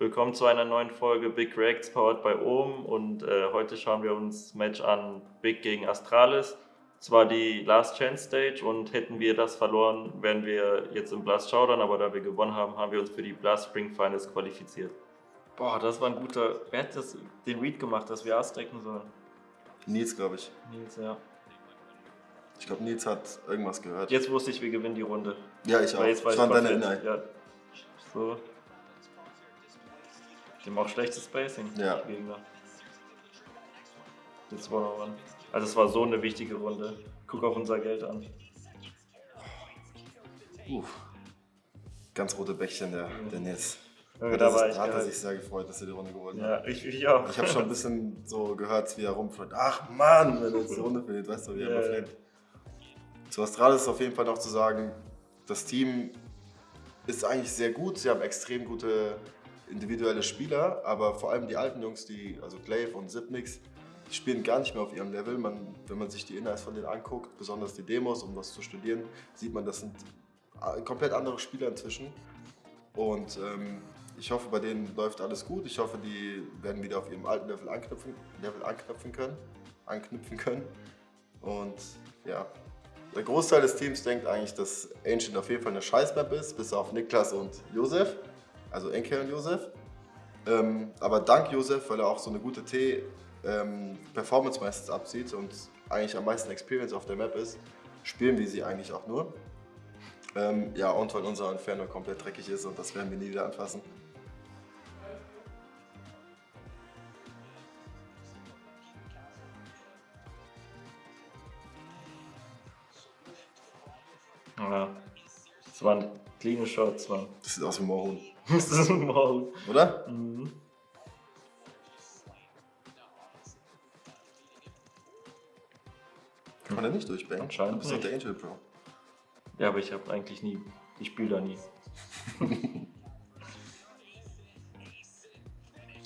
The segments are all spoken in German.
Willkommen zu einer neuen Folge Big Reacts powered by Ohm und äh, heute schauen wir uns Match an Big gegen Astralis. Es war die Last Chance Stage und hätten wir das verloren, wären wir jetzt im Blast Showdown, aber da wir gewonnen haben, haben wir uns für die Blast Spring Finals qualifiziert. Boah, das war ein guter. Wer hat das, den Read gemacht, dass wir Ass decken sollen? Nils, glaube ich. Nils, ja. Ich glaube, Nils hat irgendwas gehört. Jetzt wusste ich, wir gewinnen die Runde. Ja, ich auch. Jetzt weiß ich war deiner Inhalt. Ja. So. Die haben auch schlechtes Spacing. Ja. die Gegner. Jetzt one on one. Also es war so eine wichtige Runde. Guck auf unser Geld an. Uff. Ganz rote Bäckchen, der, der Nils. Ja, Ja, da war ich hat er geil. sich sehr gefreut, dass er die Runde gewonnen hat. Ja, ich, ich auch. Ich habe schon ein bisschen so gehört, wie er rumfällt. Ach Mann, wenn er jetzt die Runde verliert, weißt du, wie er immer ja. Zu Astralis ist auf jeden Fall noch zu sagen, das Team ist eigentlich sehr gut. Sie haben extrem gute individuelle Spieler, aber vor allem die alten Jungs, die, also Glaive und Zipnix, die spielen gar nicht mehr auf ihrem Level. Man, wenn man sich die Inhalts von denen anguckt, besonders die Demos, um was zu studieren, sieht man, das sind äh, komplett andere Spieler inzwischen. Und ähm, ich hoffe, bei denen läuft alles gut. Ich hoffe, die werden wieder auf ihrem alten Level anknüpfen, Level anknüpfen können. Anknüpfen können. Und ja, der Großteil des Teams denkt eigentlich, dass Ancient auf jeden Fall eine Scheißmap ist, bis auf Niklas und Josef. Also Enke und Josef. Ähm, aber dank Josef, weil er auch so eine gute T ähm, meistens abzieht und eigentlich am meisten Experience auf der Map ist, spielen wir sie eigentlich auch nur. Ähm, ja, und weil unser Inferno komplett dreckig ist und das werden wir nie wieder anfassen. Ja. Das waren clean Shots, Mann. Das sieht aus wie Moorhuhn, Das ist ein Maul. oder? Mhm. Kann man da nicht durchbangen? Anscheinend Du bist doch der Angel Pro. Ja, aber ich habe eigentlich nie. Ich spiele da nie.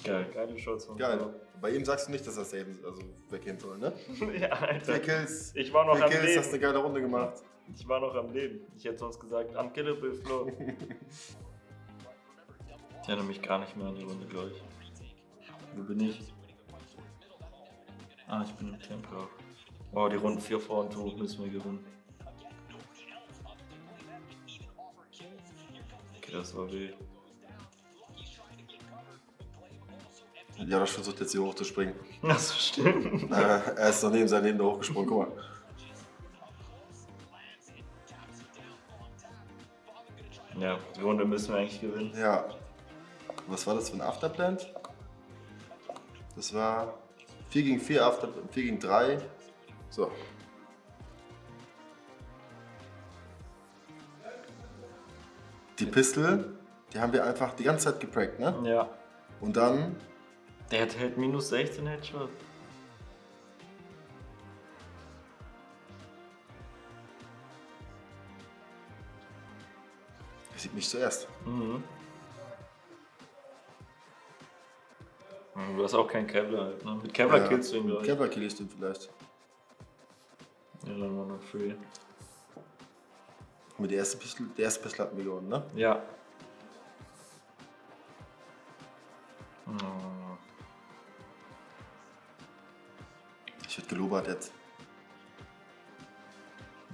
Geil. Geile Shots. Geil. Bei ihm sagst du nicht, dass er saven, also weggehen soll, ne? ja, Alter. Vier Kills. Ich war noch Vier am Kills, hast eine geile Runde gemacht. Ich war noch am Leben. Ich hätte sonst gesagt, am Killable Flow. ich erinnere mich gar nicht mehr an die Runde, glaube ich. Wo bin ich? Ah, ich bin im Tempo. Wow, die Runden 4 vor und 2 müssen wir gewinnen. Okay, das war wild. Ja, das versucht jetzt hier hochzuspringen. Das stimmt. Äh, er ist noch neben seinem Leben da hochgesprungen, guck mal. Ja, die Runde müssen wir eigentlich gewinnen. Ja. Was war das für ein Afterplant? Das war 4 gegen 4, After, 4 gegen 3. So. Die Pistol, die haben wir einfach die ganze Zeit geprankt, ne? Ja. Und dann, Der hat halt minus 16 Headshot. Sieht mich zuerst. Mhm. Du hast auch keinen Kevlar halt, ne? Mit Kevlar Ja, killst du ihn, glaube ich. Kevlar kill ich den vielleicht. Ja, dann war noch free. Mit der ersten Pistol, der erste Pistol hatten wir gewonnen, ne? Ja. Ich werd gelobert jetzt.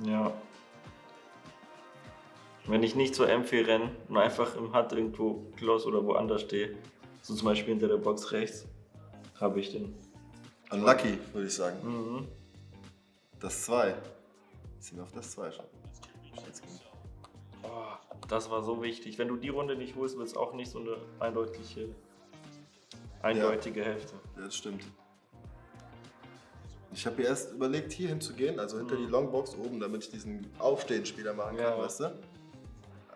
Ja. Wenn ich nicht zur M4 renne und einfach im Hut irgendwo close oder woanders stehe, so zum Beispiel hinter der Box rechts, habe ich den. Unlucky, würde ich sagen. Mhm. Das 2. Sind wir auf das 2 schon. Oh, das war so wichtig. Wenn du die Runde nicht holst, wird es auch nicht so eine eindeutige, eindeutige Hälfte. Ja, das stimmt. Ich habe erst überlegt, hier hinzugehen, also hinter Mhm. die Longbox oben, damit ich diesen Aufstehen-Spieler machen kann, Ja. weißt du?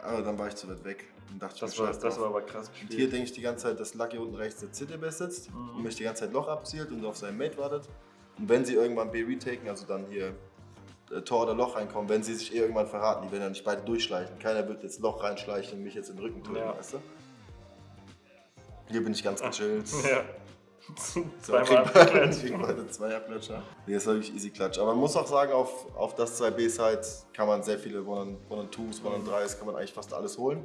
Aber dann war ich zu weit weg und dachte, Das war, das war aber krass Und hier gespielt. denke ich die ganze Zeit, dass Lucky unten rechts der CTB sitzt Mhm. und mich die ganze Zeit Loch abzielt und auf seinen Mate wartet. Und wenn sie irgendwann B retaken, also dann hier äh, Tor oder Loch reinkommen, wenn sie sich eh irgendwann verraten, die werden dann nicht beide durchschleichen. Keiner wird jetzt Loch reinschleichen und mich jetzt in den Rücken töten, Ja. weißt du? Hier bin ich ganz gechillt. Ja. Zweimal zwei Abklatscher. Nee, das war wirklich easy Klatsch. Aber man muss auch sagen, auf, auf das 2B-Side kann man sehr viele One-on-Twos, One-on-Threes, kann man eigentlich fast alles holen.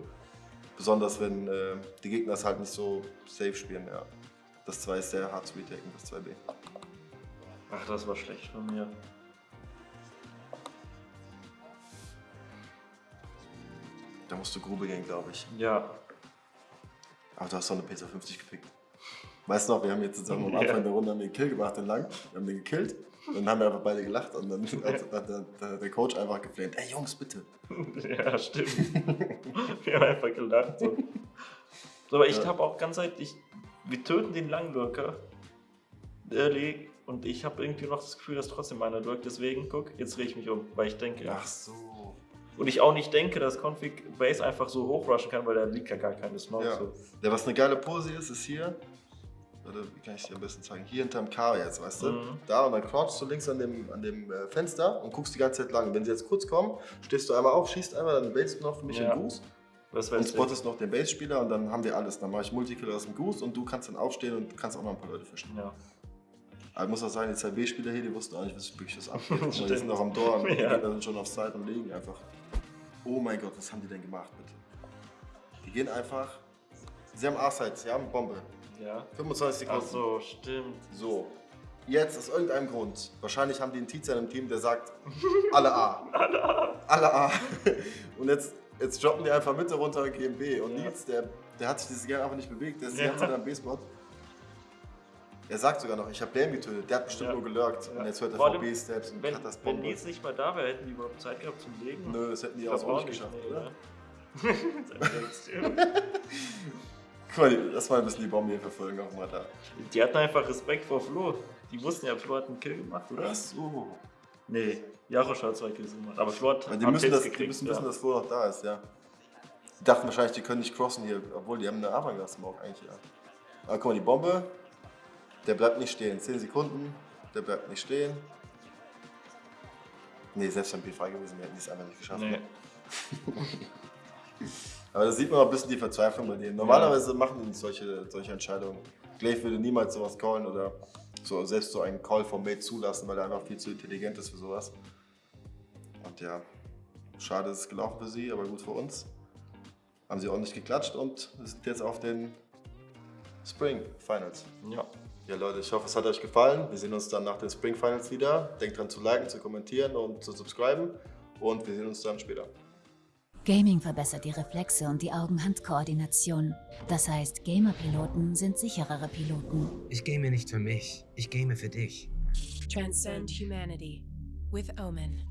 Besonders wenn äh, die Gegner es halt nicht so safe spielen, ja. Das 2 ist sehr hart zu retaken, das 2b. Ach, das war schlecht von mir. Da musst du Grube gehen, glaube ich. Ja. Aber du hast doch eine Pizza 50 gepickt. Weißt du noch, wir haben jetzt zusammen am Anfang der Runde den Kill gemacht, den lang. Wir haben den gekillt. Und dann haben wir einfach beide gelacht und dann hat, hat der Coach einfach geflamed. Ey Jungs, bitte. Ja, stimmt. wir haben einfach gelacht. So. Aber ich Ja. habe auch ganz ehrlich, wir töten den Langwirker. Early. Und ich habe irgendwie noch das Gefühl, dass trotzdem einer wirkt. Deswegen, guck, jetzt drehe ich mich um, weil ich denke. Ach so. Und ich auch nicht denke, dass Config Base einfach so hochrushen kann, weil da liegt ja gar keine Smoke. Ja. So. ja, was eine geile Pose ist, ist hier. Oder wie kann ich dir am besten zeigen? Hier hinterm K jetzt, weißt du? Mhm. Da und dann crouchst du links an dem, an dem äh, Fenster und guckst die ganze Zeit lang. Wenn sie jetzt kurz kommen, stehst du einmal auf, schießt einmal, dann baitst du noch für mich Ja. den Goose Das und weiß ich. spottest noch den Base-Spieler und dann haben wir alles. Dann mache ich Multikill aus dem Goose und du kannst dann aufstehen und kannst auch noch ein paar Leute fischen. Ja. Aber ich muss auch sagen, die 2B-Spieler hier, die wussten auch nicht, was wirklich was abgeht. die sind auch am Dorn, die Ja. Gegner sind schon auf Side und liegen einfach. Oh mein Gott, was haben die denn gemacht, bitte? Die gehen einfach. Sie haben A-Side, sie haben Bombe. Ja. 25 Ach Sekunden. so, stimmt. So. Jetzt aus irgendeinem Grund. Wahrscheinlich haben die einen Teacher im Team, der sagt, alle A. alle A. Alle A. Und jetzt, jetzt droppen die einfach Mitte runter und gehen B. Und Ja. Nils, der, der hat sich dieses Game einfach nicht bewegt. Der ist die Ja. ganze Zeit am B-Spot. Er sagt sogar noch, ich habe Bam getötet. Der hat bestimmt Ja. nur gelurkt. Ja. Und jetzt hört er VB-Steps und Wenn, hat das wenn Bombe. Nils nicht mal da wäre, hätten die überhaupt Zeit gehabt zum Legen. Nö, das hätten die auch so nicht geschafft, nee, oder? ne? Guck mal, lass mal ein bisschen die Bombe hier verfolgen auch mal da. die hatten einfach Respekt vor Flo. Die wussten ja, Flo hat einen Kill gemacht, oder? Ach so. Nee, Jarosch hat zwei Kills gemacht. Aber Flo hat Weil die müssen, das, die gekriegt. müssen ja. wissen, dass Flo noch da ist, ja. Die dachten wahrscheinlich, die können nicht crossen hier, obwohl die haben eine Avantgas-Smoke eigentlich, ja. Aber guck mal, die Bombe, der bleibt nicht stehen. 10 Sekunden, der bleibt nicht stehen. Nee, selbst wenn B frei gewesen wäre, hätten die es einfach nicht geschafft. Nee. Aber da sieht man auch ein bisschen die Verzweiflung bei denen. Normalerweise machen die nicht solche, solche Entscheidungen. Glaive würde niemals sowas callen oder so, selbst so einen Call vom Mate zulassen, weil er einfach viel zu intelligent ist für sowas. Und ja, schade ist es gelaufen für sie, aber gut für uns. Haben sie auch nicht geklatscht und sind jetzt auf den Spring Finals. Ja. Ja Leute, ich hoffe es hat euch gefallen. Wir sehen uns dann nach den Spring Finals wieder. Denkt dran zu liken, zu kommentieren und zu subscriben. Und wir sehen uns dann später. Gaming verbessert die Reflexe und die Augen-Hand-Koordination. Das heißt, Gamer-Piloten sind sicherere Piloten. Ich game nicht für mich, ich game für dich. Transcend humanity with Omen.